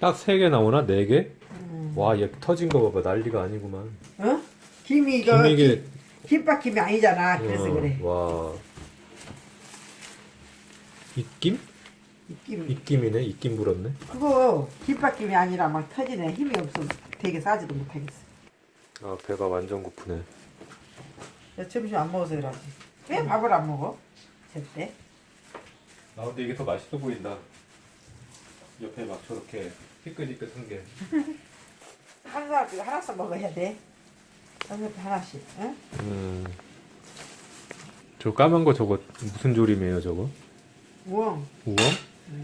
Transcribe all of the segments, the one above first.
딱세개 나오나? 네 개? 음. 와, 얘 터진 거 봐봐. 난리가 아니구만. 어? 김이 이거 김 이게 김밥 김이 아니잖아. 그래서 어, 그래. 와. 입김? 김. 입김이네. 입김 불었네. 그거 김밥 김이 아니라 막 터지네. 힘이 없어. 되게 싸지도 못하겠어. 아, 배가 완전 고프네. 내 점심 안 먹어서 그러지. 왜 밥을 안 먹어? 제때. 아, 근데 이게 더 맛있어 보인다. 옆에 막 저렇게 희끗희끗한 게. 한 사람 하나씩 먹어야 돼. 한 사람 하나씩. 응? 음. 저 까만 거 저거 무슨 조림이에요, 저거? 우엉. 우엉?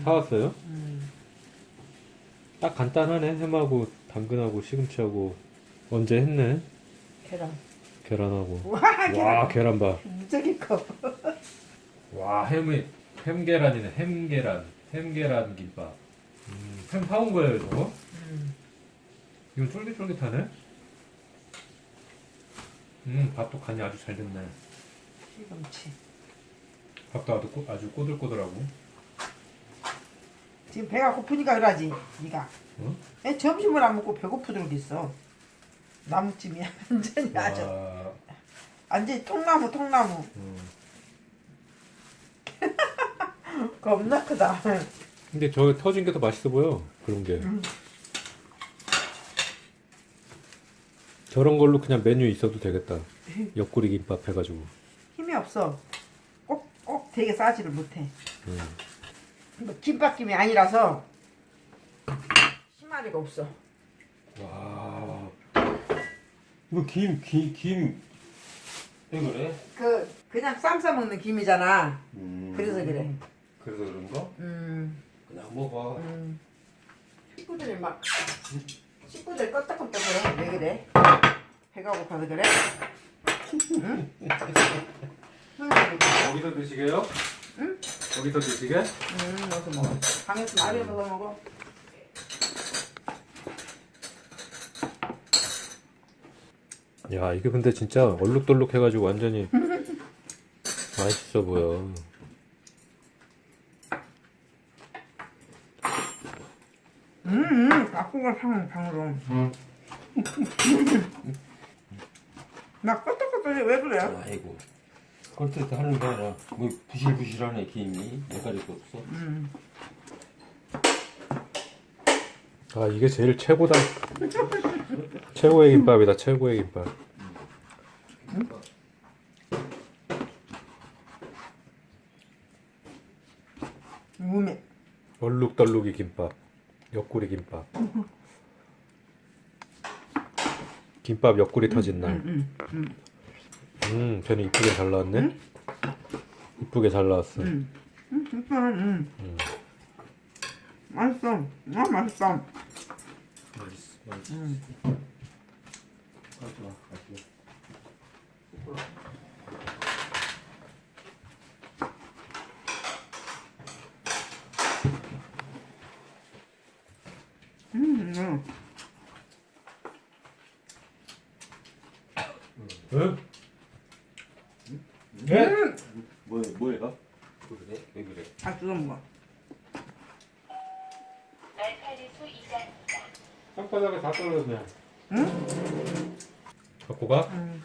사왔어요? 음. 딱 간단하네. 햄하고 당근하고 시금치하고 언제 했네. 계란. 계란하고. 와, 와, 계란. 계란 봐. 무지하게 커. 와, 햄이 햄 계란이네. 햄 계란. 햄 계란 김밥. 음, 햄 사온 거예요, 저거? 음. 이거 쫄깃쫄깃하네. 음, 밥도 간이 아주 잘 됐네. 시금치. 밥도 아주, 꼬- 아주 꼬들꼬들하고. 지금 배가 고프니까 그러지. 네가. 어? 애 점심을 안 먹고 배고프도록 있어. 나무찜이 완전히 아주 와, 완전히 통나무 통나무. 음. 겁나 크다. 근데 저 터진 게 더 맛있어 보여. 그런 게. 음. 저런 걸로 그냥 메뉴 있어도 되겠다. 옆구리 김밥 해가지고. 힘이 없어. 꼭, 꼭 되게 싸지를 못해. 음. 뭐 김밥김이 아니라서 심하리가 없어. 와. 이거 김, 김, 김. 왜 그래? 그 그냥 쌈 싸 먹는 김이잖아. 음. 그래서 그래. 그래서 그런가? 음, 그냥 먹어. 음. 식구들이 막 식구들 껐다껐다 그래. 왜 그래? 배가 고파서 그래? 응? 응, 거기서 드시게요? 응? 거기서 드시게? 응, 어서 먹어. 방에서 없어서 먹어. 야, 이게 근데 진짜 얼룩덜룩 해가지고 완전히 맛있어 보여. 음, 음, 바꾸가 상 방으로. 나 껐다껐다 왜 그래? 아이고. 꼴뜻 하는 게 아니라, 뭐, 부실부실하네, 김이. 내가리도 없어. 음. 아, 이게 제일 최고다. 최고의 김밥이다, 최고의 김밥. 우메. 얼룩덜룩이 김밥. 옆구리 김밥. 김밥 옆구리 터진 날. 음, 음, 음, 편이 이쁘게 잘 나왔네. 이쁘게 잘 나왔어. 음. 음, 진짜, 음. 맛있어. 아, 맛있어. 맛있어, 맛있어. 음. 가져와, 가져와. 음, 음. 응? 음. 뭐, 뭐야? 그래? 왜 그래? 다 뜯어 먹어. 알칼리수 이자입니다. 땅바닥에 다 떨어졌네. 응? 갖고 가? 음.